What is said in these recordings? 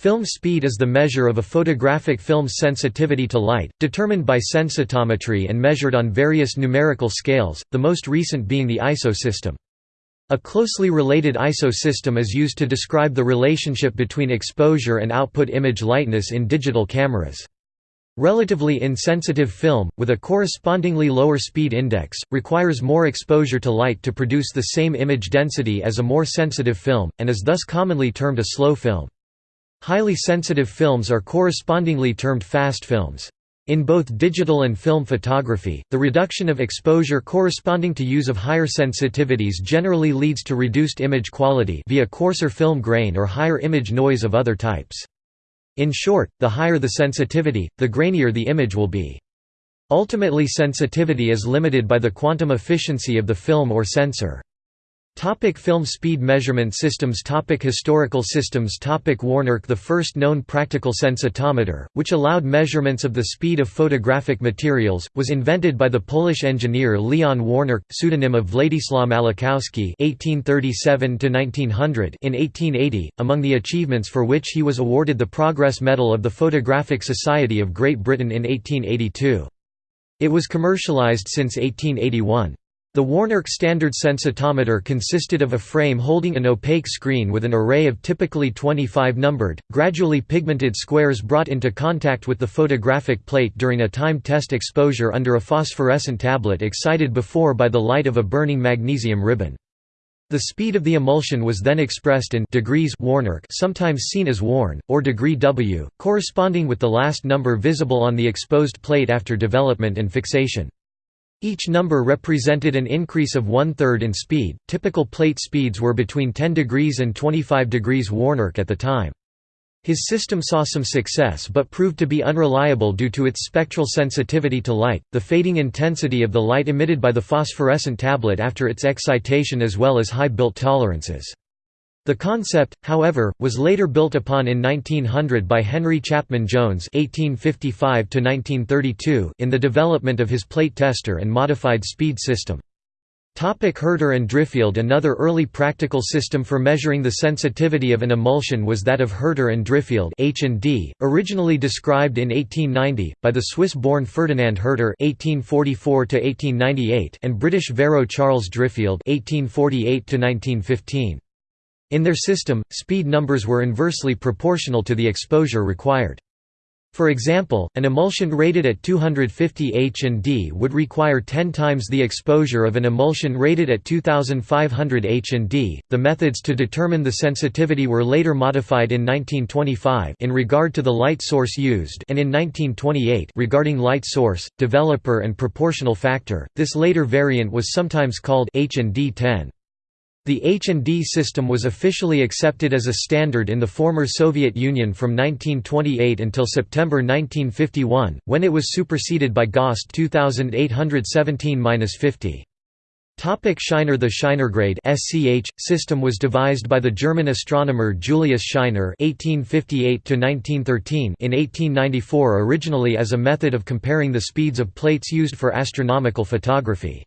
Film speed is the measure of a photographic film's sensitivity to light, determined by sensitometry and measured on various numerical scales, the most recent being the ISO system. A closely related ISO system is used to describe the relationship between exposure and output image lightness in digital cameras. Relatively insensitive film, with a correspondingly lower speed index, requires more exposure to light to produce the same image density as a more sensitive film, and is thus commonly termed a slow film. Highly sensitive films are correspondingly termed fast films. In both digital and film photography, the reduction of exposure corresponding to use of higher sensitivities generally leads to reduced image quality via coarser film grain or higher image noise of other types. In short, the higher the sensitivity, the grainier the image will be. Ultimately sensitivity is limited by the quantum efficiency of the film or sensor. Topic film speed measurement systems Topic Historical systems Topic Warnerke The first known practical sensitometer, which allowed measurements of the speed of photographic materials, was invented by the Polish engineer Leon Warnerke, pseudonym of Władysław (1837–1900) in 1880, among the achievements for which he was awarded the Progress Medal of the Photographic Society of Great Britain in 1882. It was commercialized since 1881. The Warnerke standard sensitometer consisted of a frame holding an opaque screen with an array of typically 25 numbered, gradually pigmented squares brought into contact with the photographic plate during a time test exposure under a phosphorescent tablet excited before by the light of a burning magnesium ribbon. The speed of the emulsion was then expressed in degrees Warnerke sometimes seen as Warn, or degree W, corresponding with the last number visible on the exposed plate after development and fixation. Each number represented an increase of one-third in speed. Typical plate speeds were between 10 degrees and 25 degrees Warnerke at the time. His system saw some success but proved to be unreliable due to its spectral sensitivity to light, the fading intensity of the light emitted by the phosphorescent tablet after its excitation as well as high built tolerances. The concept, however, was later built upon in 1900 by Henry Chapman Jones (1855–1932) in the development of his plate tester and modified speed system. Topic Hurter and Driffield Another early practical system for measuring the sensitivity of an emulsion was that of Hurter and Driffield H&D, originally described in 1890, by the Swiss-born Ferdinand Hurter (1844–1898) and British Vero Charles Driffield (1848–1915). In their system, speed numbers were inversely proportional to the exposure required. For example, an emulsion rated at 250 H&D would require 10 times the exposure of an emulsion rated at 2500 H&D. The methods to determine the sensitivity were later modified in 1925 in regard to the light source used and in 1928 regarding light source, developer and proportional factor. This later variant was sometimes called H&D 10. The H&D system was officially accepted as a standard in the former Soviet Union from 1928 until September 1951, when it was superseded by GOST 2817-50. Topic Scheiner The Scheinergrade SCH system was devised by the German astronomer Julius Scheiner (1858–1913) in 1894, originally as a method of comparing the speeds of plates used for astronomical photography.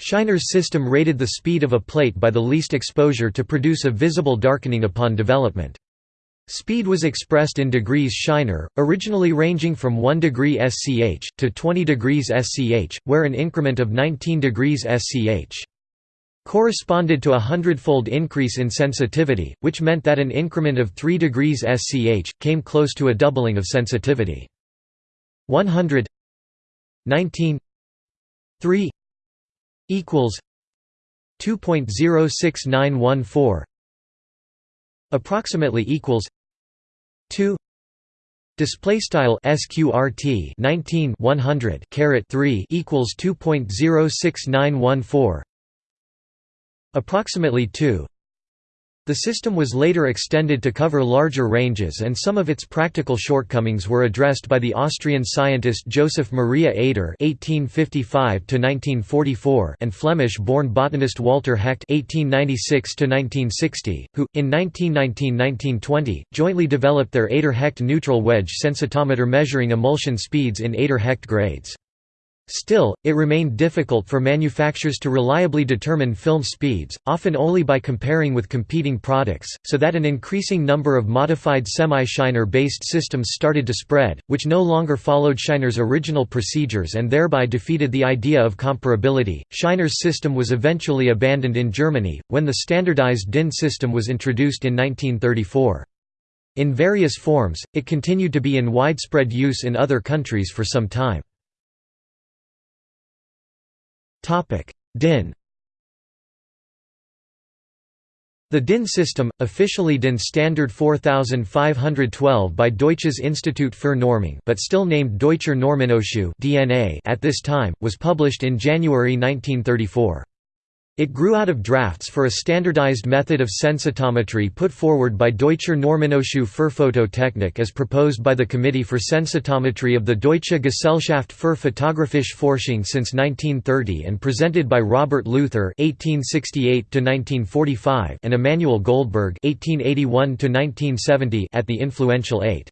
Scheiner's system rated the speed of a plate by the least exposure to produce a visible darkening upon development. Speed was expressed in degrees Scheiner, originally ranging from 1 degree SCH, to 20 degrees SCH, where an increment of 19 degrees SCH corresponded to a hundredfold increase in sensitivity, which meant that an increment of 3 degrees SCH, came close to a doubling of sensitivity. 100 19 3 equals 2.06914 approximately equals 2 display style sqrt 19 100 caret 3 equals 2.06914 approximately 2 the system was later extended to cover larger ranges and some of its practical shortcomings were addressed by the Austrian scientist Joseph Maria Eder (1855–1944) and Flemish-born botanist Walter Hecht (1896–1960), who, in 1919–1920, jointly developed their Eder-Hecht neutral wedge sensitometer measuring emulsion speeds in Eder-Hecht grades. Still, it remained difficult for manufacturers to reliably determine film speeds, often only by comparing with competing products, so that an increasing number of modified semi-Scheiner-based systems started to spread, which no longer followed Scheiner's original procedures and thereby defeated the idea of comparability. Scheiner's system was eventually abandoned in Germany, when the standardized DIN system was introduced in 1934. In various forms, it continued to be in widespread use in other countries for some time. DIN The DIN system, officially DIN Standard 4512 by Deutsches Institut für Normung but still named Deutscher Normenausschuss at this time, was published in January 1934. It grew out of drafts for a standardized method of sensitometry put forward by Deutscher Normenausschuss für Phototechnik as proposed by the Committee for Sensitometry of the Deutsche Gesellschaft für Photographische Forschung since 1930 and presented by Robert Luther (1868–1945) and Emanuel Goldberg (1881–1970) at the influential 8.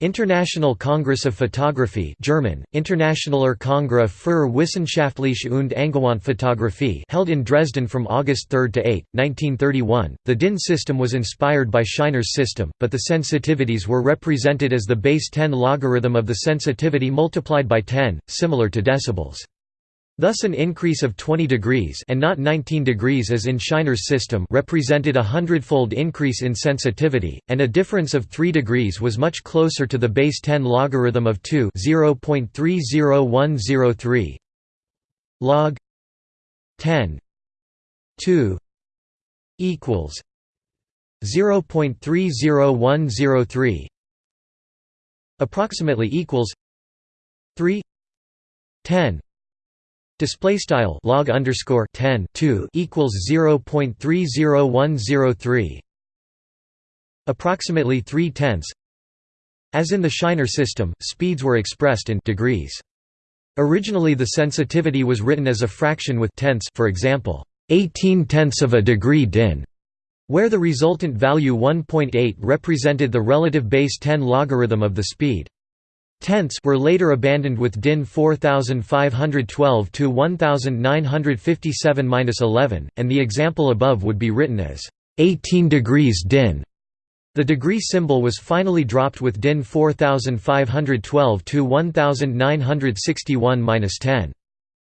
International Congress of Photography German, Internationaler Kongress für Wissenschaftliche und Angewandte Fotografie held in Dresden from August 3 to 8, 1931. The DIN system was inspired by Scheiner's system, but the sensitivities were represented as the base 10 logarithm of the sensitivity multiplied by 10, similar to decibels. Thus an increase of 20 degrees and not 19 degrees as in Scheiner's system represented a hundredfold increase in sensitivity, and a difference of 3 degrees was much closer to the base 10 logarithm of 2 0.30103 log 10 2 equals 0.30103 approximately equals 3 10 Display style log underscore 10 2 equals 0.30103 approximately 3 tenths. As in the Scheiner system, speeds were expressed in degrees. Originally the sensitivity was written as a fraction with tenths for example, 18 tenths of a degree din, where the resultant value 1.8 represented the relative base 10 logarithm of the speed. Tenths were later abandoned with DIN 4512 to 1957-11, and the example above would be written as 18 degrees DIN. The degree symbol was finally dropped with DIN 4512 to 1961-10.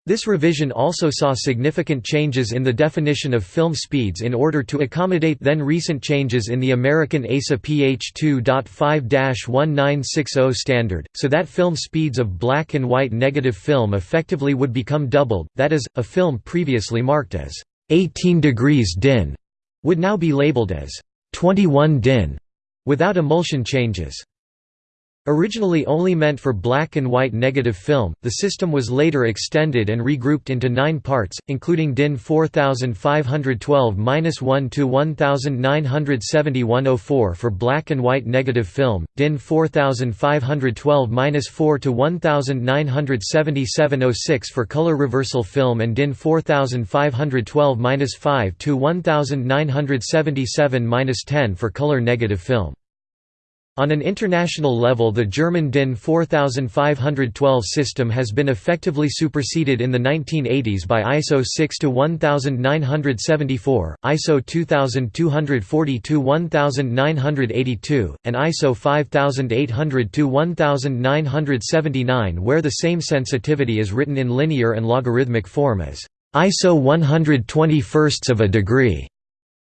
This revision also saw significant changes in the definition of film speeds in order to accommodate then recent changes in the American ASA PH 2.5-1960 standard, so that film speeds of black and white negative film effectively would become doubled, that is, a film previously marked as 18 degrees DIN would now be labeled as 21 DIN, without emulsion changes. Originally only meant for black and white negative film, the system was later extended and regrouped into nine parts, including DIN 4512-1 to 1971-04 for black and white negative film, DIN 4512-4 to 1977-06 for color reversal film and DIN 4512-5 to 1977-10 for color negative film. On an international level the German DIN 4512 system has been effectively superseded in the 1980s by ISO 6-1974, ISO 2240-1982, and ISO 5800-1979 where the same sensitivity is written in linear and logarithmic form as ISO 121st of a degree,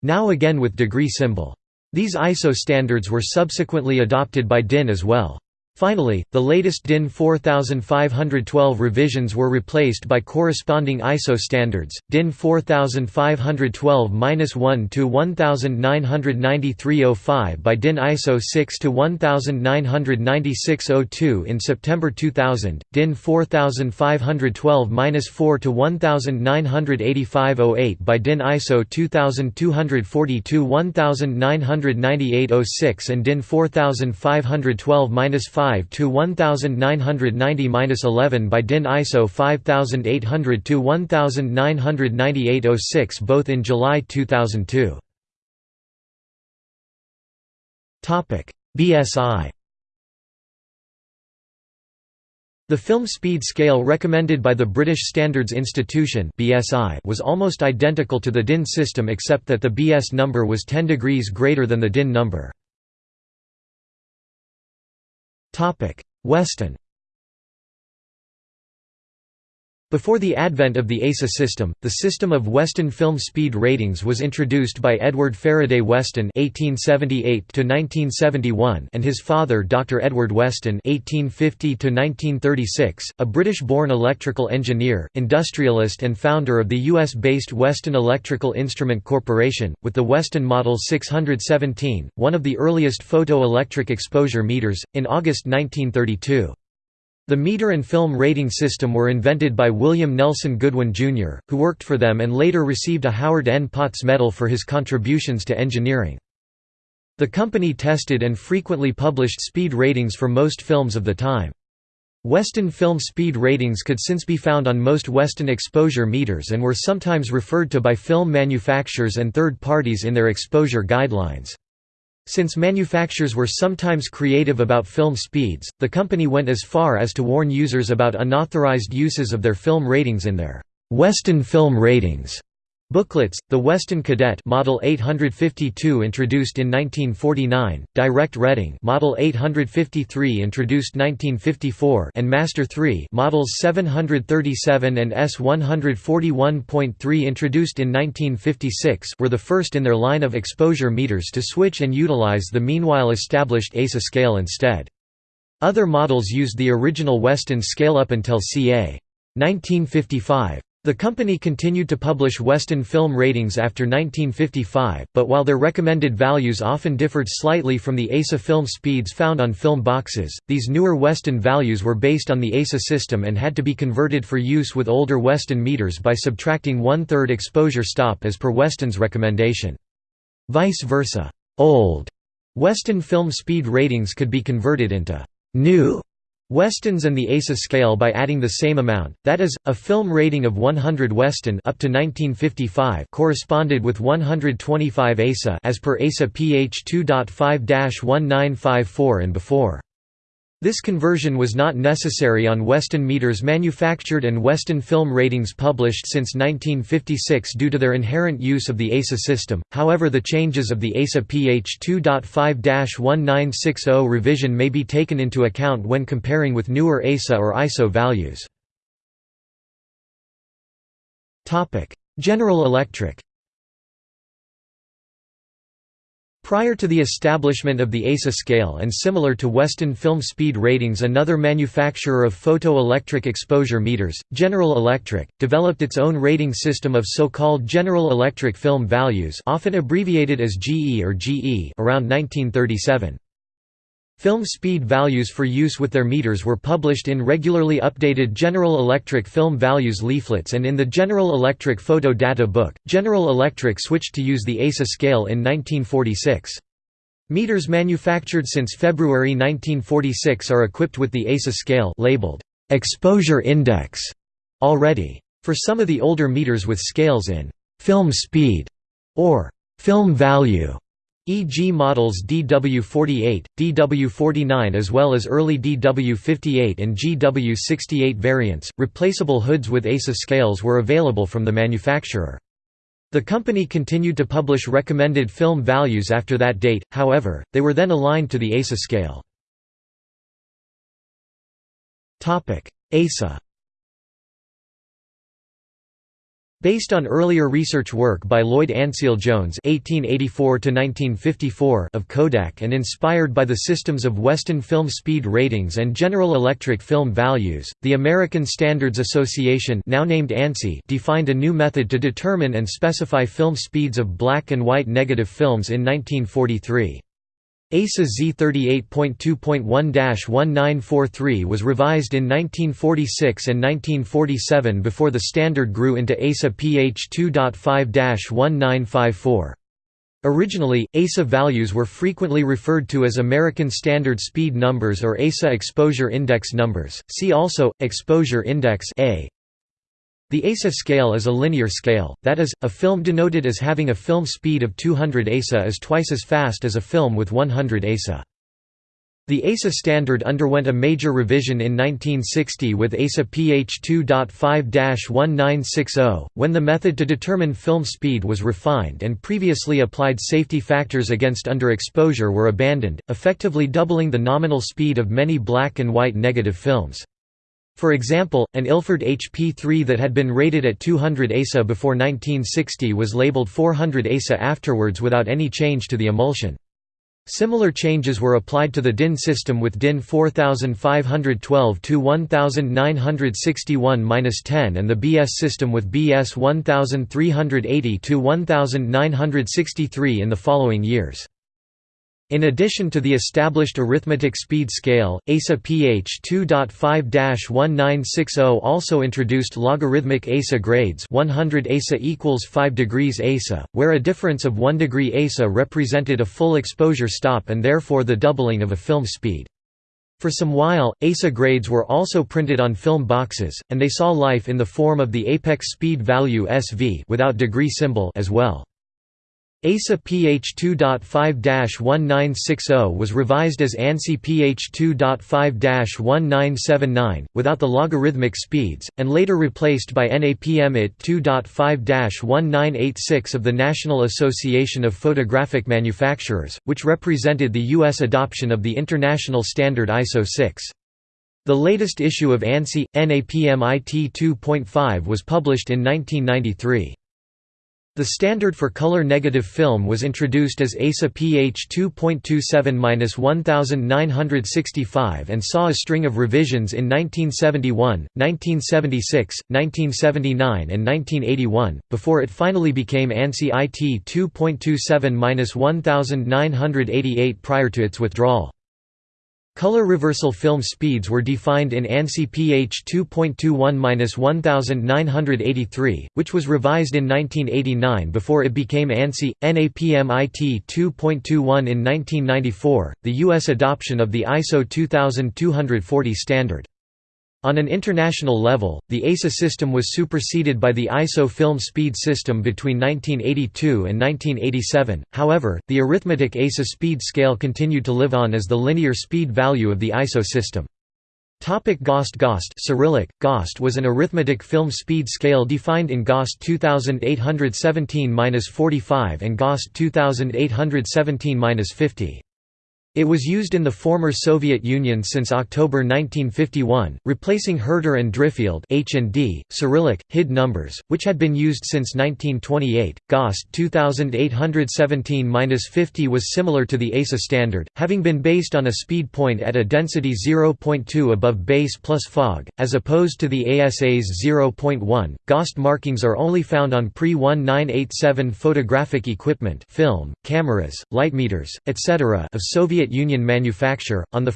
now again with degree symbol. These ISO standards were subsequently adopted by DIN as well. Finally, the latest DIN 4512 revisions were replaced by corresponding ISO standards, DIN 4512-1 to 1993-05 by DIN ISO 6 to 1996-02 in September 2000, DIN 4512-4 to 1985-08 by DIN ISO 2242-1998-06 and DIN 4512-5 5 to 1990-11 by DIN ISO 5800 to 1998-06 both in July 2002. Topic: BSI The film speed scale recommended by the British Standards Institution (BSI) was almost identical to the DIN system except that the BS number was 10 degrees greater than the DIN number. Weston Before the advent of the ASA system, the system of Weston film speed ratings was introduced by Edward Faraday Weston (1878–1971) and his father, Dr. Edward Weston (1850–1936), a British-born electrical engineer, industrialist, and founder of the U.S.-based Weston Electrical Instrument Corporation, with the Weston Model 617, one of the earliest photoelectric exposure meters, in August 1932. The meter and film rating system were invented by William Nelson Goodwin, Jr., who worked for them and later received a Howard N. Potts Medal for his contributions to engineering. The company tested and frequently published speed ratings for most films of the time. Weston film speed ratings could since be found on most Weston exposure meters and were sometimes referred to by film manufacturers and third parties in their exposure guidelines. Since manufacturers were sometimes creative about film speeds, the company went as far as to warn users about unauthorized uses of their film ratings in their Weston film ratings. Booklets, the Weston Cadet Model 852 introduced in 1949, Direct Reading Model 853 introduced 1954 and Master 3 Models 737 and S141.3 introduced in 1956 were the first in their line of exposure meters to switch and utilize the meanwhile established ASA scale instead. Other models used the original Weston scale up until ca. 1955. The company continued to publish Weston film ratings after 1955, but while their recommended values often differed slightly from the ASA film speeds found on film boxes, these newer Weston values were based on the ASA system and had to be converted for use with older Weston meters by subtracting one-third exposure stop as per Weston's recommendation. Vice versa, old Weston film speed ratings could be converted into new Westons and the ASA scale by adding the same amount, that is, a film rating of 100 Weston up to 1955 corresponded with 125 ASA as per ASA PH 2.5-1954 and before. This conversion was not necessary on Weston meters manufactured and Weston film ratings published since 1956 due to their inherent use of the ASA system, however the changes of the ASA PH 2.5-1960 revision may be taken into account when comparing with newer ASA or ISO values. General Electric Prior to the establishment of the ASA scale and similar to Weston film speed ratings another manufacturer of photoelectric exposure meters, General Electric, developed its own rating system of so-called General Electric film values often abbreviated as GE or GE around 1937. Film speed values for use with their meters were published in regularly updated General Electric film values leaflets and in the General Electric photo data book. General Electric switched to use the ASA scale in 1946. Meters manufactured since February 1946 are equipped with the ASA scale labeled exposure index already. For some of the older meters with scales in film speed or film value e.g. models DW48, DW49 as well as early DW58 and GW68 variants. Replaceable hoods with ASA scales were available from the manufacturer. The company continued to publish recommended film values after that date, however, they were then aligned to the ASA scale. ASA Based on earlier research work by Lloyd Ansell Jones (1884–1954) of Kodak and inspired by the systems of Weston film speed ratings and General Electric film values, the American Standards Association, now named ANSI, defined a new method to determine and specify film speeds of black and white negative films in 1943. ASA Z38.2.1-1943 was revised in 1946 and 1947 before the standard grew into ASA PH 2.5-1954. Originally, ASA values were frequently referred to as American Standard Speed Numbers or ASA Exposure Index Numbers. See also Exposure Index A. The ASA scale is a linear scale, that is, a film denoted as having a film speed of 200 ASA is twice as fast as a film with 100 ASA. The ASA standard underwent a major revision in 1960 with ASA PH 2.5-1960, when the method to determine film speed was refined and previously applied safety factors against underexposure were abandoned, effectively doubling the nominal speed of many black and white negative films. For example, an Ilford HP3 that had been rated at 200 ASA before 1960 was labeled 400 ASA afterwards without any change to the emulsion. Similar changes were applied to the DIN system with DIN 4512 to 1961-10 and the BS system with BS 1380 to 1963 in the following years. In addition to the established arithmetic speed scale, ASA PH 2.5-1960 also introduced logarithmic ASA grades 100 ASA equals 5 degrees ASA, where a difference of 1 degree ASA represented a full exposure stop and therefore the doubling of a film speed. For some while, ASA grades were also printed on film boxes, and they saw life in the form of the apex speed value SV without degree symbol as well. ASA PH 2.5-1960 was revised as ANSI PH 2.5-1979, without the logarithmic speeds, and later replaced by NAPM IT 2.5-1986 of the National Association of Photographic Manufacturers, which represented the U.S. adoption of the international standard ISO 6. The latest issue of ANSI, NAPM IT 2.5 was published in 1993. The standard for color negative film was introduced as ASA PH 2.27-1965 and saw a string of revisions in 1971, 1976, 1979 and 1981, before it finally became ANSI IT 2.27-1988 prior to its withdrawal. Color reversal film speeds were defined in ANSI PH 2.21-1983, which was revised in 1989 before it became ANSI. NAPM IT 2.21 in 1994, the U.S. adoption of the ISO 2240 standard. On an international level, the ASA system was superseded by the ISO film speed system between 1982 and 1987, however, the arithmetic ASA speed scale continued to live on as the linear speed value of the ISO system. Topic GOST GOST Cyrillic, GOST was an arithmetic film speed scale defined in GOST 2817-45 and GOST 2817-50. It was used in the former Soviet Union since October 1951, replacing Hurter and Driffield H&D, Cyrillic, HID numbers, which had been used since 1928. GOST 2817-50 was similar to the ASA standard, having been based on a speed point at a density 0.2 above base plus fog, as opposed to the ASA's 0.1. GOST markings are only found on pre-1987 photographic equipment film, cameras, light meters, etc. of Soviet Soviet Union manufacture. On 1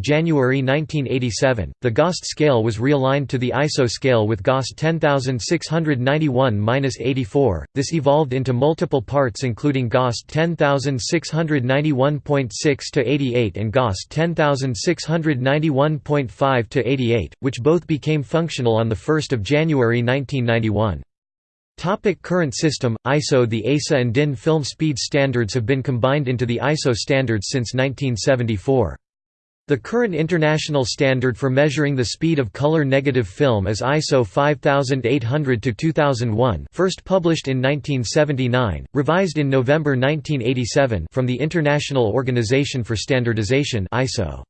January 1987, the GOST scale was realigned to the ISO scale with GOST 10691-84. This evolved into multiple parts including GOST 10691.6 to 88 and GOST 10691.5 to 88, which both became functional on 1 January 1991. Topic current system, ISO The ASA and DIN film speed standards have been combined into the ISO standards since 1974. The current international standard for measuring the speed of color negative film is ISO 5800-2001 first published in 1979, revised in November 1987 from the International Organization for Standardization ISO.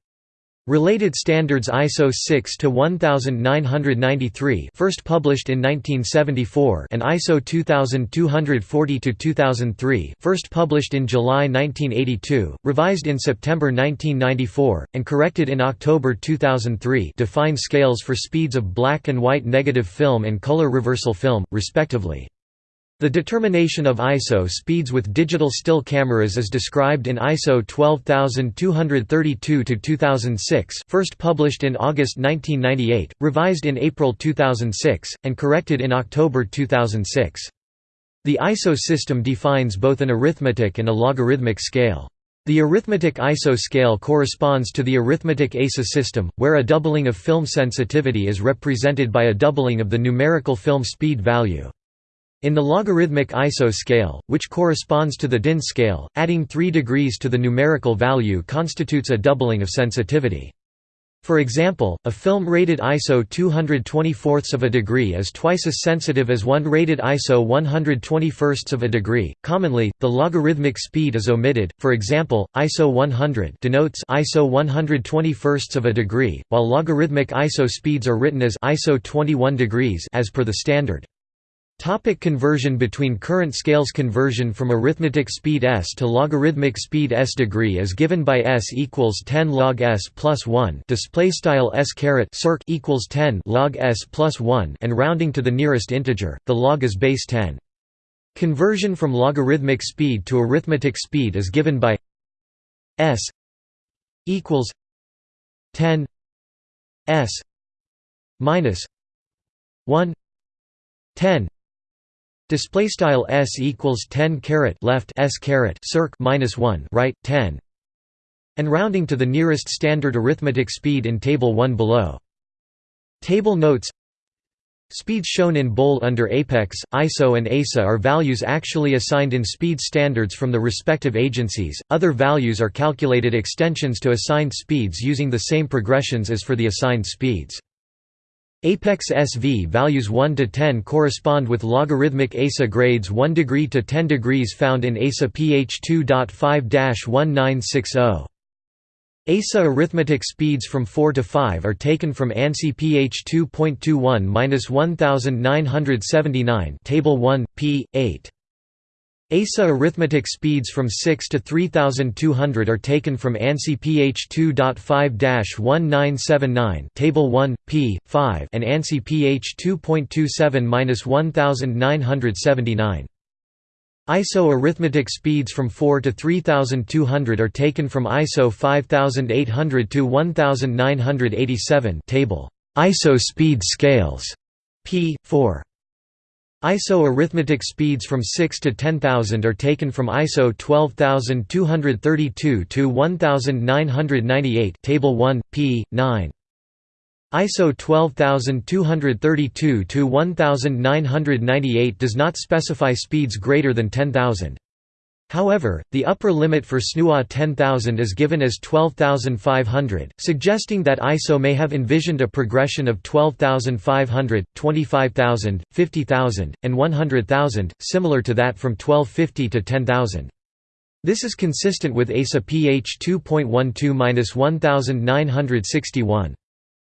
Related standards ISO 6 to 1993, first published in 1974 and ISO 2240 to 2003, first published in July 1982, revised in September 1994, and corrected in October 2003 define scales for speeds of black and white negative film and color reversal film, respectively. The determination of ISO speeds with digital still cameras is described in ISO 12232-2006 first published in August 1998, revised in April 2006, and corrected in October 2006. The ISO system defines both an arithmetic and a logarithmic scale. The arithmetic ISO scale corresponds to the arithmetic ASA system, where a doubling of film sensitivity is represented by a doubling of the numerical film speed value. In the logarithmic ISO scale, which corresponds to the DIN scale, adding 3 degrees to the numerical value constitutes a doubling of sensitivity. For example, a film rated ISO 224 of a degree is twice as sensitive as one rated ISO 121 of a degree. Commonly, the logarithmic speed is omitted. For example, ISO 100 denotes ISO 121 of a degree, while logarithmic ISO speeds are written as ISO 21 degrees as per the standard. Topic conversion Between current scales Conversion from arithmetic speed s to logarithmic speed s degree is given by s equals 10 log s plus 1 display style s caret circ equals 10 log s plus 1 and rounding to the nearest integer the log is base 10 Conversion from logarithmic speed to arithmetic speed is given by s equals 10 s minus 1 10 Display style s equals 10 caret left s caret circ minus 1 right 10, and rounding to the nearest standard arithmetic speed in table 1 below. Table notes Speeds shown in bold under Apex, ISO and ASA are values actually assigned in speed standards from the respective agencies, other values are calculated extensions to assigned speeds using the same progressions as for the assigned speeds. Apex SV values 1 to 10 correspond with logarithmic ASA grades 1 degree to 10 degrees found in ASA PH 2.5-1960. ASA arithmetic speeds from 4 to 5 are taken from ANSI PH 2.21-1979 Table 1, p. 8. ASA arithmetic speeds from 6 to 3200 are taken from ANSI PH 2.5-1979 Table 1, p. 5 and ANSI PH 2.27-1979. ISO arithmetic speeds from 4 to 3200 are taken from ISO 5800 to 1987 Table ISO speed scales p. 4 ISO arithmetic speeds from 6 to 10,000 are taken from ISO 12232 to 1998 Table 1, p. 9. ISO 12232 to 1998 does not specify speeds greater than 10,000. However, the upper limit for SNUA 10,000 is given as 12,500, suggesting that ISO may have envisioned a progression of 12,500, 25,000, 50,000, and 100,000, similar to that from 1250 to 10,000. This is consistent with ASA PH 2.12-1961.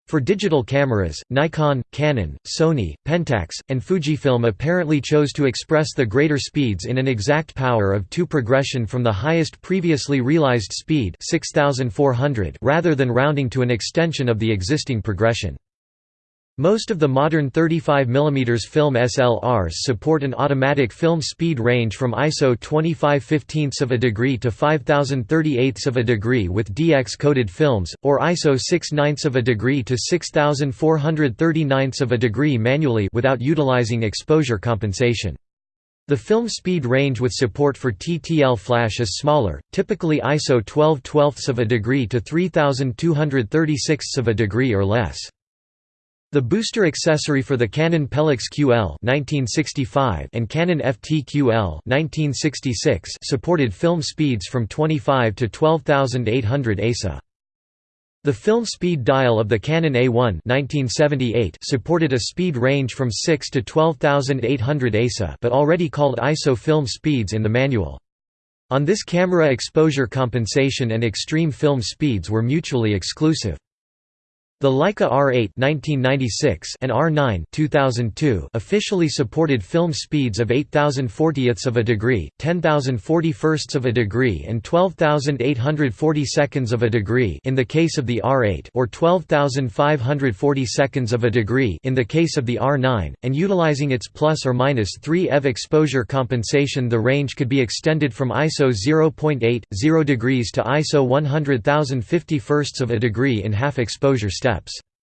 For digital cameras, Nikon, Canon, Sony, Pentax, and Fujifilm apparently chose to express the greater speeds in an exact power of 2 progression from the highest previously realized speed 6400 rather than rounding to an extension of the existing progression. Most of the modern 35 mm film SLRs support an automatic film speed range from ISO 25 15 of a degree to 5038 of a degree with DX-coded films, or ISO 6 9 of a degree to 6439 of a degree manually without utilizing exposure compensation. The film speed range with support for TTL flash is smaller, typically ISO 12 12 of a degree to 3236 of a degree or less. The booster accessory for the Canon Pellix QL 1965 and Canon FT QL 1966 supported film speeds from 25 to 12800 ASA. The film speed dial of the Canon A1 1978 supported a speed range from 6 to 12800 ASA but already called ISO film speeds in the manual. On this camera exposure compensation and extreme film speeds were mutually exclusive. The Leica R8 1996 and R9 2002 officially supported film speeds of 8040ths of a degree, 10041sts of a degree and 12840 seconds of a degree in the case of the R8 or 12540 seconds of a degree in the case of the R9, and utilizing its plus or minus 3 eV exposure compensation the range could be extended from ISO 0.8, 0 degrees to ISO 100,051 of a degree in half exposure steps steps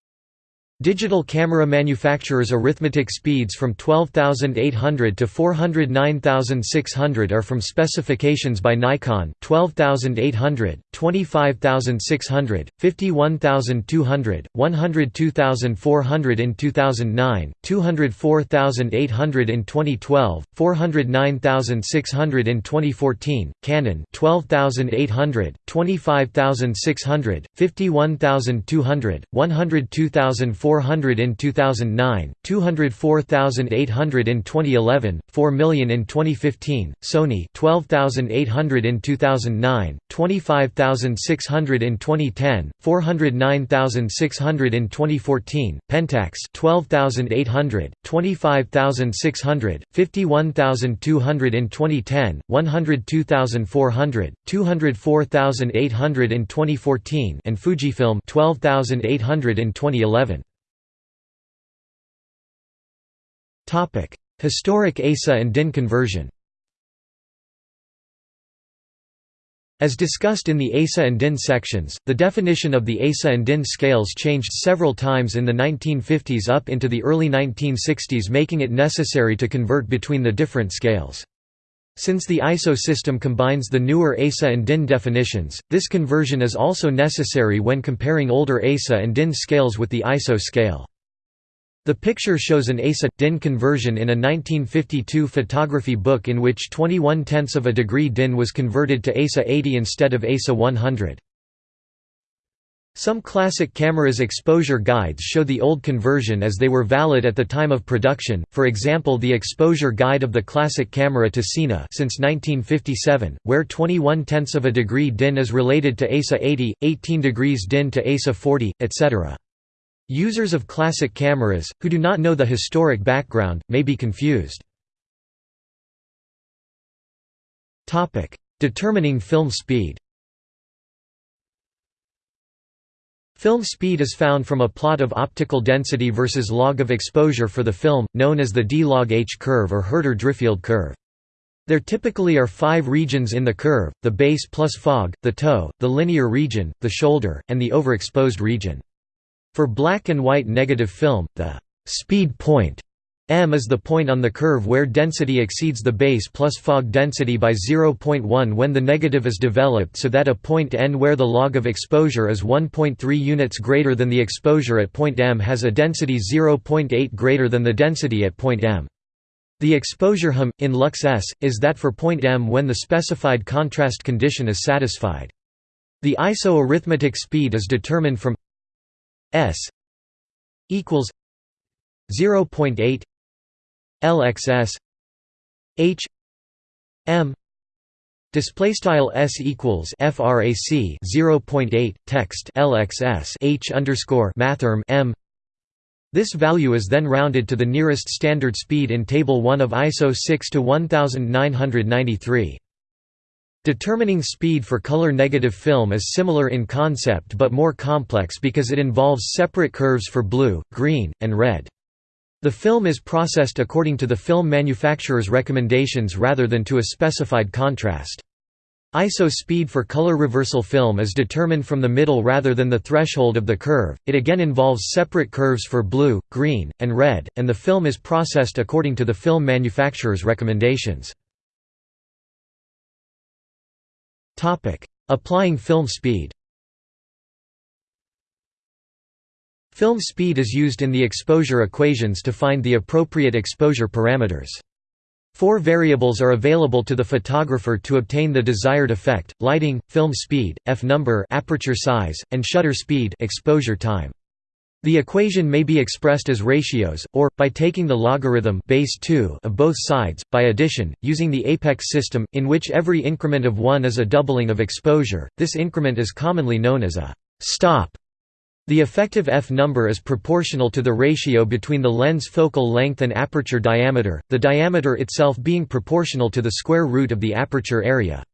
Digital camera manufacturers' arithmetic speeds from 12,800 to 409,600 are from specifications by Nikon 12,800, 25,600, 51,200, 102,400 in 2009, 204,800 in 2012, 409,600 in 2014, Canon 12,800, 25,600, 51,200, 102,400 400 in 2009, 204,800 in 2011, 4 million in 2015, Sony 12,800 in 2009, 25,600 in 2010, 409,600 in 2014, Pentax 12,800, 25,600, 51,200 in 2010, 102,400, 204,800 in 2014 and Fujifilm 12,800 in 2011. Historic ASA and DIN conversion As discussed in the ASA and DIN sections, the definition of the ASA and DIN scales changed several times in the 1950s up into the early 1960s making it necessary to convert between the different scales. Since the ISO system combines the newer ASA and DIN definitions, this conversion is also necessary when comparing older ASA and DIN scales with the ISO scale. The picture shows an ASA-DIN conversion in a 1952 photography book in which 21 tenths of a degree DIN was converted to ASA 80 instead of ASA 100. Some classic cameras' exposure guides show the old conversion as they were valid at the time of production, for example the exposure guide of the classic camera Ticina since 1957, where 21 tenths of a degree DIN is related to ASA 80, 18 degrees DIN to ASA 40, etc. Users of classic cameras, who do not know the historic background, may be confused. Determining film speed Film speed is found from a plot of optical density versus log of exposure for the film, known as the d log h curve or Hurter-Driffield curve. There typically are five regions in the curve, the base plus fog, the toe, the linear region, the shoulder, and the overexposed region. For black and white negative film, the speed point m is the point on the curve where density exceeds the base plus fog density by 0.1 when the negative is developed so that a point n where the log of exposure is 1.3 units greater than the exposure at point m has a density 0.8 greater than the density at point m. The exposure hum, in lux s, is that for point m when the specified contrast condition is satisfied. The ISO arithmetic speed is determined from S equals 0.8 LXS H M Display style s equals frac 0.8 text lxs h underscore mathrm m. This value is then rounded to the nearest standard speed in Table 1 of ISO 6 to 1993. Determining speed for color-negative film is similar in concept but more complex because it involves separate curves for blue, green, and red. The film is processed according to the film manufacturer's recommendations rather than to a specified contrast. ISO speed for color reversal film is determined from the middle rather than the threshold of the curve, it again involves separate curves for blue, green, and red, and the film is processed according to the film manufacturer's recommendations. Applying film speed Film speed is used in the exposure equations to find the appropriate exposure parameters. Four variables are available to the photographer to obtain the desired effect: lighting, film speed, f-number, aperture size, and shutter speed, exposure time. The equation may be expressed as ratios, or, by taking the logarithm base 2 of both sides, by addition, using the apex system, in which every increment of 1 is a doubling of exposure, this increment is commonly known as a «stop». The effective f-number is proportional to the ratio between the lens focal length and aperture diameter, the diameter itself being proportional to the square root of the aperture area.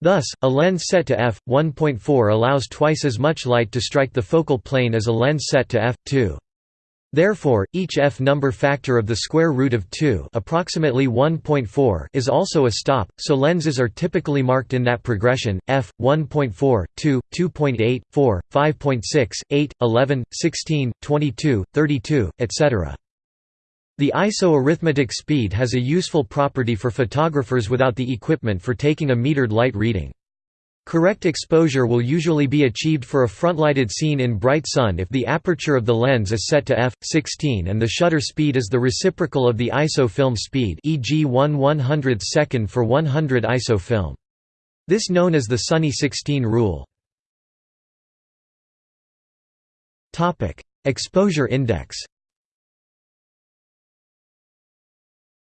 Thus, a lens set to f1.4 allows twice as much light to strike the focal plane as a lens set to f2. Therefore, each f number factor of the square root of 2 approximately 1.4 is also a stop, so lenses are typically marked in that progression, f, 1.4, 2, 2.8, 4, 5.6, 8, 11, 16, 22, 32, etc. The ISO arithmetic speed has a useful property for photographers without the equipment for taking a metered light reading. Correct exposure will usually be achieved for a frontlighted scene in bright sun if the aperture of the lens is set to f16 and the shutter speed is the reciprocal of the ISO film speed e.g. 1 100th second for 100 ISO film. This known as the Sunny 16 rule. Exposure index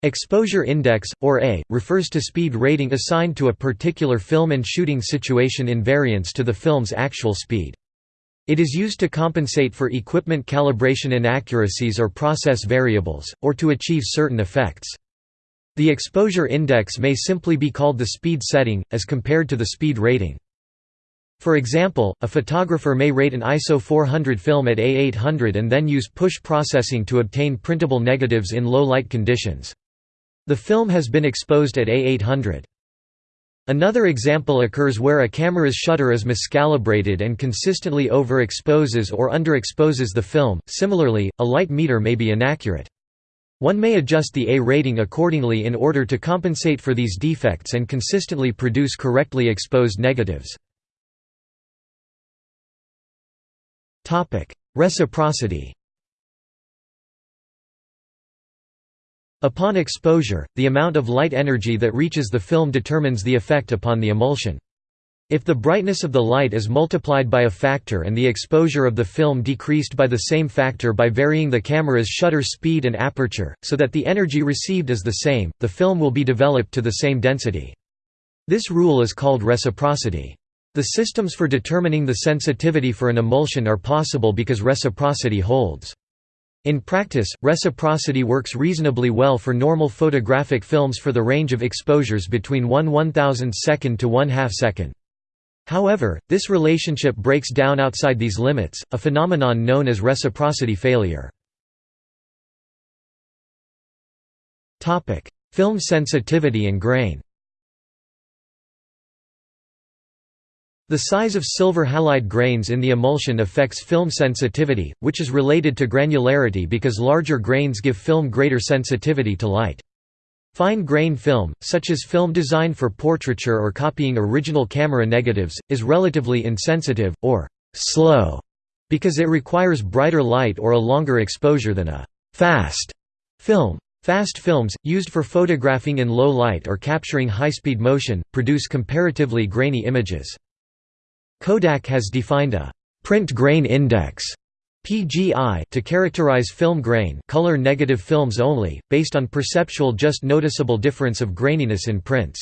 Exposure index, or A, refers to speed rating assigned to a particular film and shooting situation in variance to the film's actual speed. It is used to compensate for equipment calibration inaccuracies or process variables, or to achieve certain effects. The exposure index may simply be called the speed setting, as compared to the speed rating. For example, a photographer may rate an ISO 400 film at A800 and then use push processing to obtain printable negatives in low light conditions. The film has been exposed at A800. Another example occurs where a camera's shutter is miscalibrated and consistently overexposes or underexposes the film. Similarly, a light meter may be inaccurate. One may adjust the A rating accordingly in order to compensate for these defects and consistently produce correctly exposed negatives. Reciprocity Upon exposure, the amount of light energy that reaches the film determines the effect upon the emulsion. If the brightness of the light is multiplied by a factor and the exposure of the film decreased by the same factor by varying the camera's shutter speed and aperture, so that the energy received is the same, the film will be developed to the same density. This rule is called reciprocity. The systems for determining the sensitivity for an emulsion are possible because reciprocity holds. In practice, reciprocity works reasonably well for normal photographic films for the range of exposures between 1 1000 second to 1 half second. However, this relationship breaks down outside these limits, a phenomenon known as reciprocity failure. Film sensitivity and grain The size of silver halide grains in the emulsion affects film sensitivity, which is related to granularity because larger grains give film greater sensitivity to light. Fine grain film, such as film designed for portraiture or copying original camera negatives, is relatively insensitive, or «slow», because it requires brighter light or a longer exposure than a «fast» film. Fast films, used for photographing in low light or capturing high-speed motion, produce comparatively grainy images. Kodak has defined a print grain index PGI to characterize film grain color negative films only, based on perceptual just noticeable difference of graininess in prints.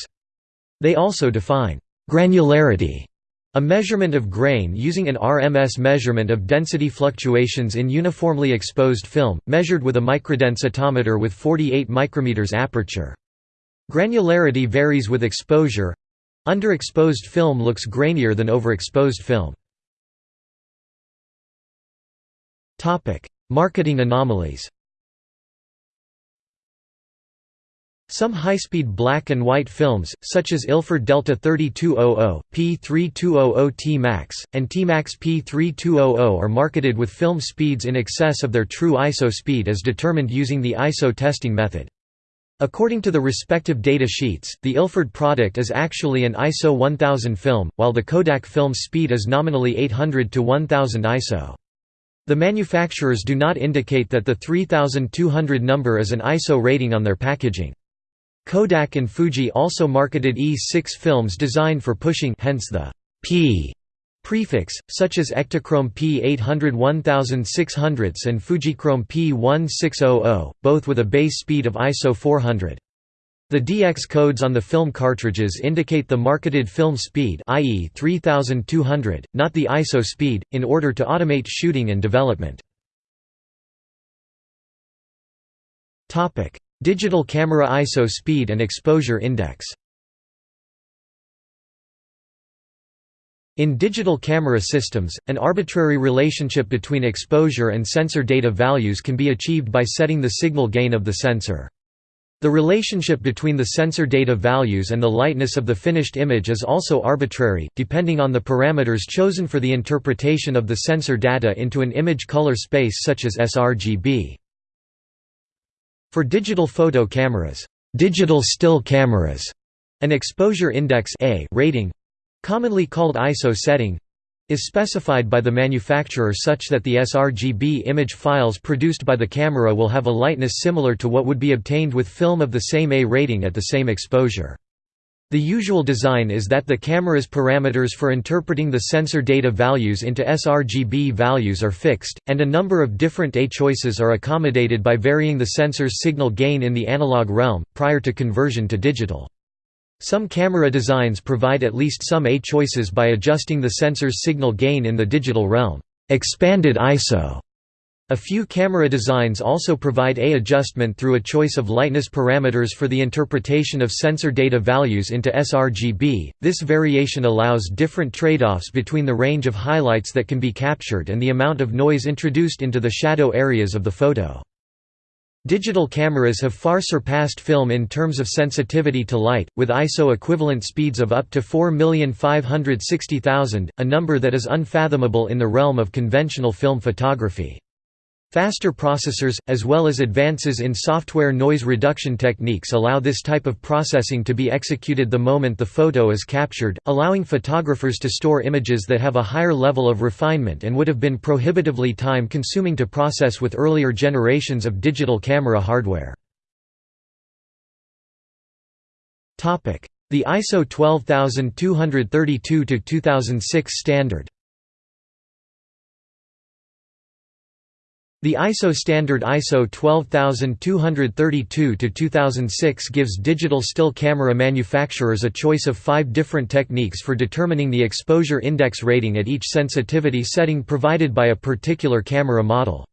They also define granularity, a measurement of grain using an RMS measurement of density fluctuations in uniformly exposed film, measured with a microdensitometer with 48 micrometers aperture. Granularity varies with exposure, Underexposed film looks grainier than overexposed film. Marketing anomalies Some high-speed black and white films, such as Ilford Delta 3200, P3200 T-Max, and T-Max P3200 are marketed with film speeds in excess of their true ISO speed as determined using the ISO testing method. According to the respective data sheets, the Ilford product is actually an ISO 1000 film, while the Kodak film's speed is nominally 800 to 1000 ISO. The manufacturers do not indicate that the 3200 number is an ISO rating on their packaging. Kodak and Fuji also marketed E6 films designed for pushing hence the P Prefix, such as Ektachrome P800 1600 and Fujichrome P1600, both with a base speed of ISO 400. The DX codes on the film cartridges indicate the marketed film speed i.e. 3200, not the ISO speed, in order to automate shooting and development. Digital camera ISO speed and exposure index In digital camera systems, an arbitrary relationship between exposure and sensor data values can be achieved by setting the signal gain of the sensor. The relationship between the sensor data values and the lightness of the finished image is also arbitrary, depending on the parameters chosen for the interpretation of the sensor data into an image color space such as sRGB. For digital photo cameras, digital still cameras, an exposure index A rating, commonly called ISO setting, is specified by the manufacturer such that the sRGB image files produced by the camera will have a lightness similar to what would be obtained with film of the same A rating at the same exposure. The usual design is that the camera's parameters for interpreting the sensor data values into sRGB values are fixed, and a number of different A choices are accommodated by varying the sensor's signal gain in the analog realm, prior to conversion to digital. Some camera designs provide at least some A choices by adjusting the sensor's signal gain in the digital realm expanded ISO". A few camera designs also provide A adjustment through a choice of lightness parameters for the interpretation of sensor data values into sRGB. This variation allows different trade-offs between the range of highlights that can be captured and the amount of noise introduced into the shadow areas of the photo. Digital cameras have far surpassed film in terms of sensitivity to light, with ISO equivalent speeds of up to 4,560,000, a number that is unfathomable in the realm of conventional film photography. Faster processors, as well as advances in software noise reduction techniques allow this type of processing to be executed the moment the photo is captured, allowing photographers to store images that have a higher level of refinement and would have been prohibitively time-consuming to process with earlier generations of digital camera hardware. The ISO 12232-2006 standard The ISO standard ISO 12232-2006 gives digital still camera manufacturers a choice of five different techniques for determining the exposure index rating at each sensitivity setting provided by a particular camera model.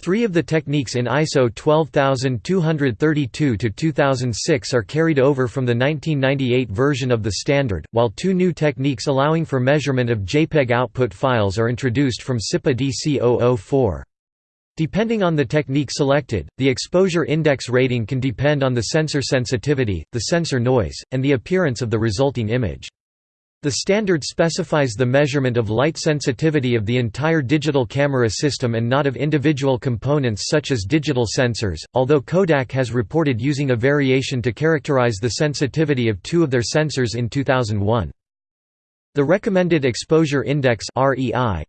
Three of the techniques in ISO 12232-2006 are carried over from the 1998 version of the standard, while two new techniques allowing for measurement of JPEG output files are introduced from CIPA DC 004. Depending on the technique selected, the exposure index rating can depend on the sensor sensitivity, the sensor noise, and the appearance of the resulting image. The standard specifies the measurement of light sensitivity of the entire digital camera system and not of individual components such as digital sensors, although Kodak has reported using a variation to characterize the sensitivity of two of their sensors in 2001. The Recommended Exposure Index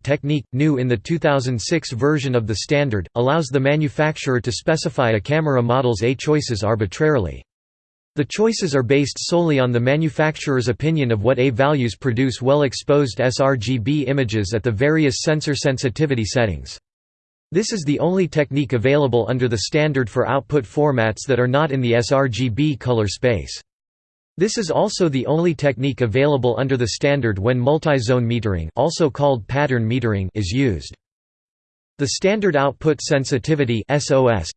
technique, new in the 2006 version of the standard, allows the manufacturer to specify a camera model's A choices arbitrarily. The choices are based solely on the manufacturer's opinion of what A values produce well-exposed sRGB images at the various sensor sensitivity settings. This is the only technique available under the standard for output formats that are not in the sRGB color space. This is also the only technique available under the standard when multi-zone metering also called pattern metering is used. The Standard Output Sensitivity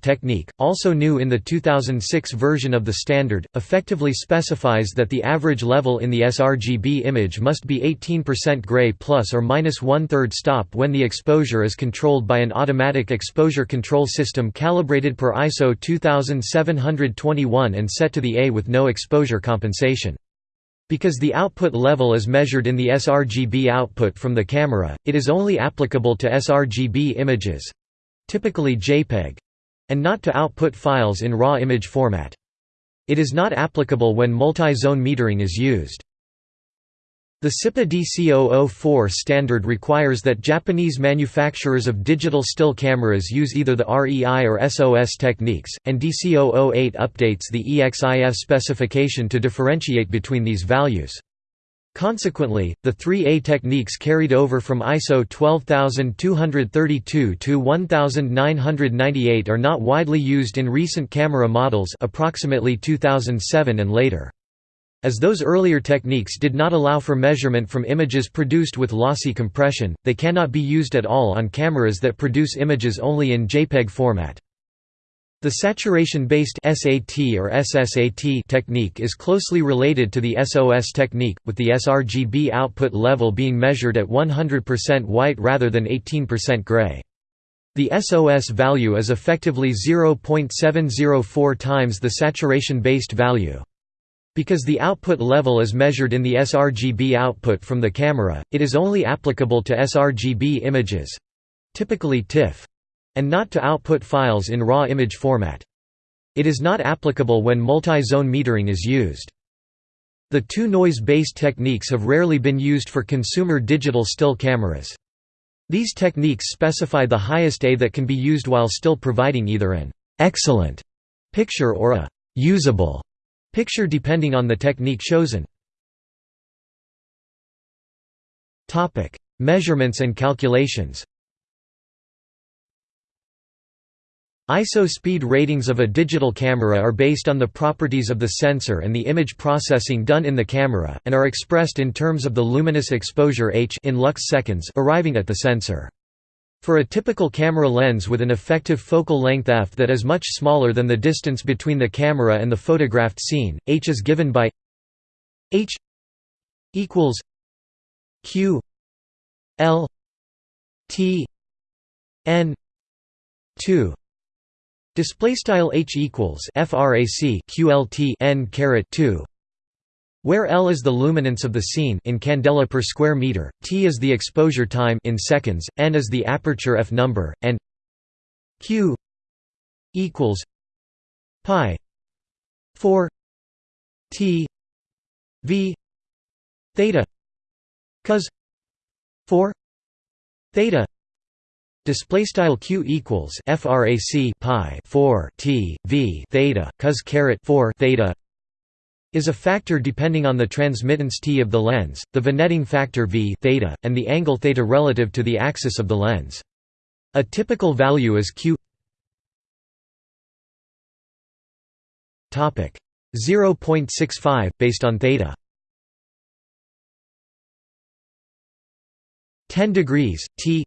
technique, also new in the 2006 version of the standard, effectively specifies that the average level in the sRGB image must be 18% gray plus or minus one-third stop when the exposure is controlled by an automatic exposure control system calibrated per ISO 2721 and set to the A with no exposure compensation. Because the output level is measured in the sRGB output from the camera, it is only applicable to sRGB images—typically JPEG—and not to output files in RAW image format. It is not applicable when multi-zone metering is used. The CIPA DC004 standard requires that Japanese manufacturers of digital still cameras use either the REI or SOS techniques, and DC008 updates the EXIF specification to differentiate between these values. Consequently, the 3A techniques carried over from ISO 12232 to 1998 are not widely used in recent camera models approximately 2007 and later. As those earlier techniques did not allow for measurement from images produced with lossy compression, they cannot be used at all on cameras that produce images only in JPEG format. The saturation-based SAT or SSAT technique is closely related to the SOS technique, with the sRGB output level being measured at 100% white rather than 18% gray. The SOS value is effectively 0.704 times the saturation-based value. Because the output level is measured in the sRGB output from the camera, it is only applicable to sRGB images—typically TIFF and not to output files in raw image format. It is not applicable when multi-zone metering is used. The two noise-based techniques have rarely been used for consumer digital still cameras. These techniques specify the highest A that can be used while still providing either an excellent picture or a usable picture depending on the technique chosen. Measurements and calculations ISO speed ratings of a digital camera are based on the properties of the sensor and the image processing done in the camera, and are expressed in terms of the luminous exposure h in lux seconds arriving at the sensor. For a typical camera lens with an effective focal length f that is much smaller than the distance between the camera and the photographed scene, h is given by h equals q l t n 2 Display style h equals frac qlt n caret 2 where L is the luminance of the scene in candela per square meter, T is the exposure time in seconds, N is the aperture f number, and Q equals pi 4 T V theta cos 4 theta Display style q equals frac pi 4 t v theta cos caret 4 theta is a factor depending on the transmittance t of the lens, the vignetting factor v theta, and the angle theta relative to the axis of the lens. A typical value is q. Topic 0.65 based on theta. 10 degrees t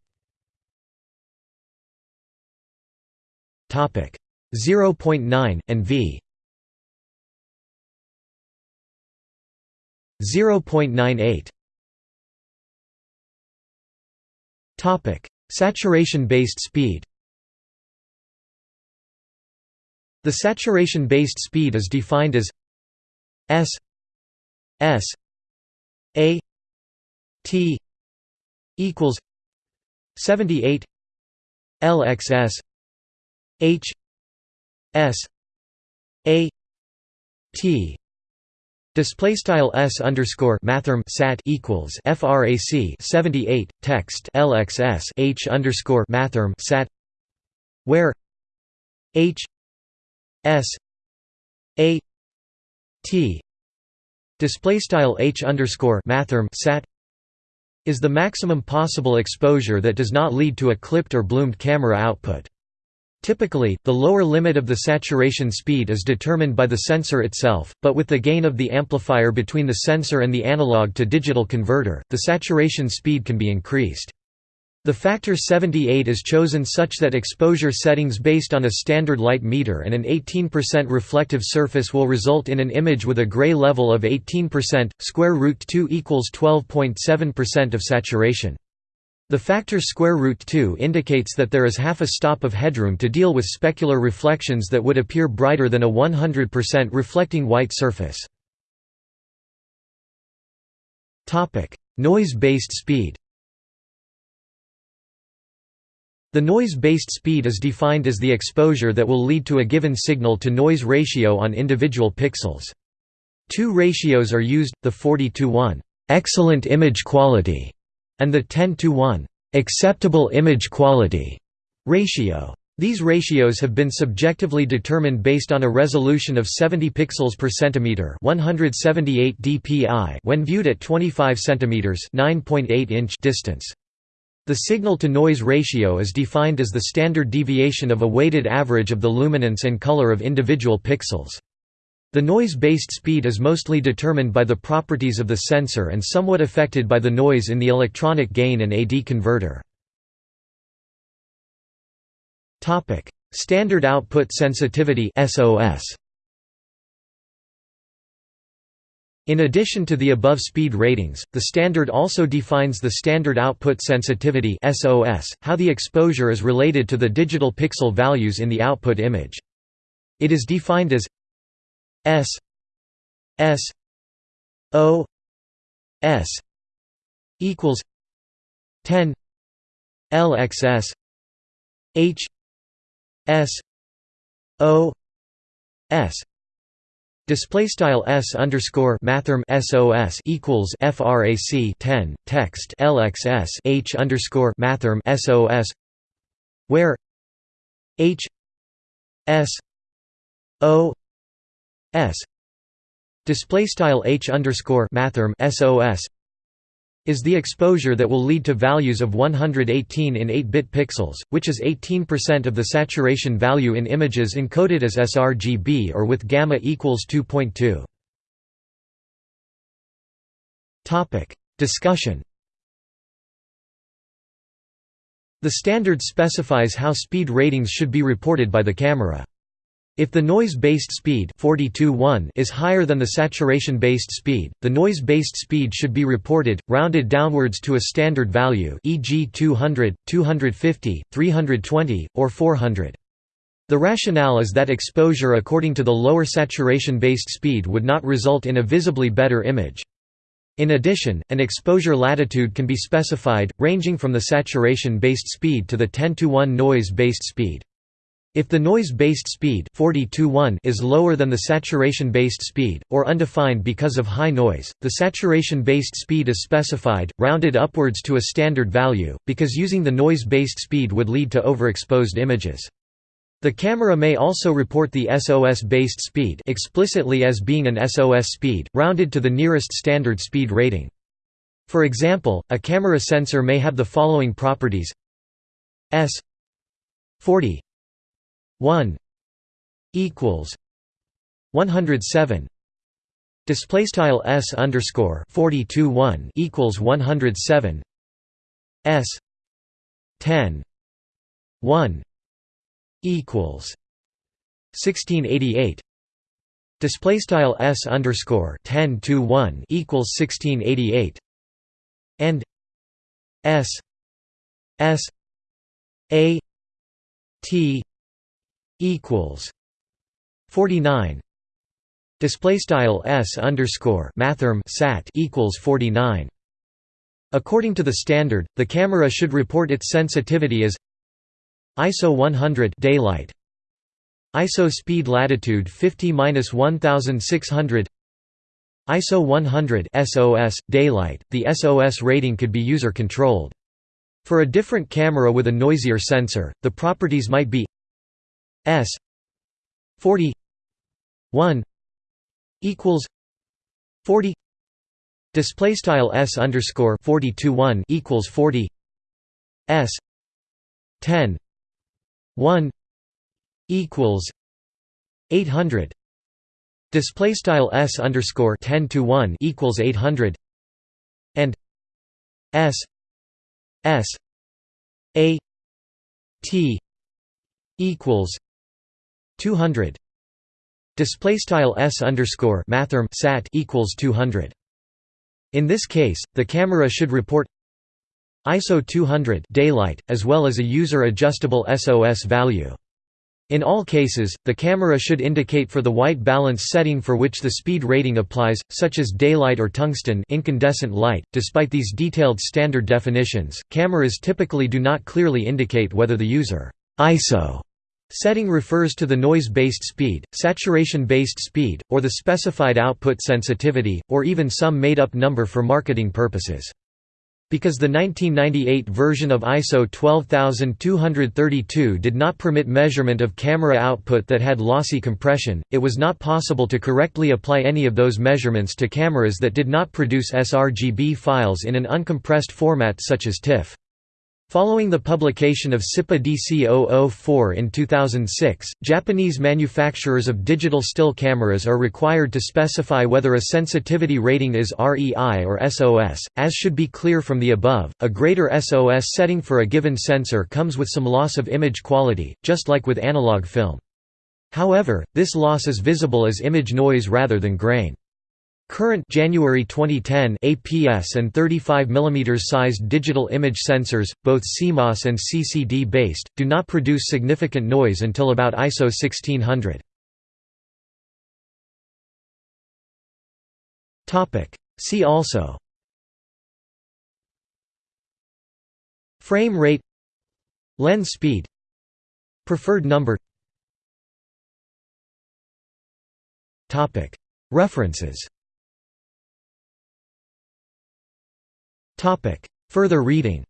Topic 0.9 and v 0.98 Topic. Saturation based speed. The saturation based speed is defined as s s a t equals 78 lxs H S A T Display style s underscore mathrm sat equals frac 78 text lxs h underscore mathrm sat where h s a t display style h underscore mathrm sat is the maximum possible exposure that does not lead to a clipped or bloomed camera output. Typically, the lower limit of the saturation speed is determined by the sensor itself, but with the gain of the amplifier between the sensor and the analog to digital converter, the saturation speed can be increased. The factor 78 is chosen such that exposure settings based on a standard light meter and an 18% reflective surface will result in an image with a gray level of 18%, square root 2 equals 12.7% of saturation. The factor square root 2 indicates that there is half a stop of headroom to deal with specular reflections that would appear brighter than a 100% reflecting white surface. Noise-based speed The noise-based speed is defined as the exposure that will lead to a given signal-to-noise ratio on individual pixels. Two ratios are used, the 40 to 1 excellent image quality and the 10 to 1 acceptable image quality ratio. These ratios have been subjectively determined based on a resolution of 70 pixels per centimeter, 178 dpi when viewed at 25 centimeters, 9.8 inch distance. The signal-to-noise ratio is defined as the standard deviation of a weighted average of the luminance and color of individual pixels. The noise-based speed is mostly determined by the properties of the sensor and somewhat affected by the noise in the electronic gain and AD converter. Standard output sensitivity SOS In addition to the above speed ratings, the standard also defines the standard output sensitivity SOS, how the exposure is related to the digital pixel values in the output image. It is defined as S S O S equals 10 LXS H S O S Display style s underscore mathrm sos equals frac 10 text lxs h underscore mathrm sos where h s o s display style h underscore mathrm sos is the exposure that will lead to values of 118 in 8-bit pixels, which is 18% of the saturation value in images encoded as sRGB or with gamma equals 2.2. Topic: Discussion. The standard specifies how speed ratings should be reported by the camera. If the noise-based speed is higher than the saturation-based speed, the noise-based speed should be reported, rounded downwards to a standard value e.g. 200, 250, 320, or 400. The rationale is that exposure according to the lower saturation-based speed would not result in a visibly better image. In addition, an exposure latitude can be specified, ranging from the saturation-based speed to the 10 to 1 noise-based speed. If the noise-based speed is lower than the saturation-based speed, or undefined because of high noise, the saturation-based speed is specified, rounded upwards to a standard value, because using the noise-based speed would lead to overexposed images. The camera may also report the SOS-based speed explicitly as being an SOS speed, rounded to the nearest standard speed rating. For example, a camera sensor may have the following properties S 40 1 equals 107 display style s underscore 42 1 equals 107 s 10 1 equals 1688 display style s underscore 10 to 1 equals 1688 and s s a t equals 49 display style s underscore mathrm sat equals 49 according to the standard the camera should report its sensitivity as ISO 100 daylight ISO speed latitude 50-1600 ISO 100 SOS daylight. The SOS rating could be user controlled for a different camera with a noisier sensor the properties might be S forty one equals forty display style S underscore forty two one equals forty S ten one equals eight hundred display style S underscore ten to one equals eight hundred and S S A T equals 200 display style s underscore mathrm sat equals 200 in this case the camera should report ISO 200 daylight as well as a user adjustable SOS value. In all cases, the camera should indicate for the white balance setting for which the speed rating applies, such as daylight or tungsten incandescent light. Despite these detailed standard definitions, cameras typically do not clearly indicate whether the user ISO Setting refers to the noise-based speed, saturation-based speed, or the specified output sensitivity, or even some made-up number for marketing purposes. Because the 1998 version of ISO 12232 did not permit measurement of camera output that had lossy compression, it was not possible to correctly apply any of those measurements to cameras that did not produce sRGB files in an uncompressed format such as TIFF. Following the publication of CIPA DC 004 in 2006, Japanese manufacturers of digital still cameras are required to specify whether a sensitivity rating is REI or SOS. As should be clear from the above, a greater SOS setting for a given sensor comes with some loss of image quality, just like with analog film. However, this loss is visible as image noise rather than grain. Current January 2010 APS and 35 mm sized digital image sensors, both CMOS and CCD based, do not produce significant noise until about ISO 1600. Topic: See also Frame rate Lens speed Preferred number Topic: Further reading.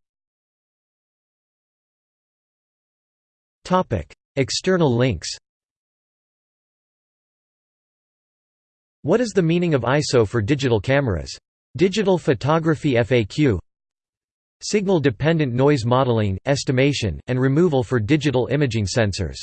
Topic. External links. What is the meaning of ISO for digital cameras? Digital Photography FAQ Signal-dependent noise modeling, estimation, and removal for digital imaging sensors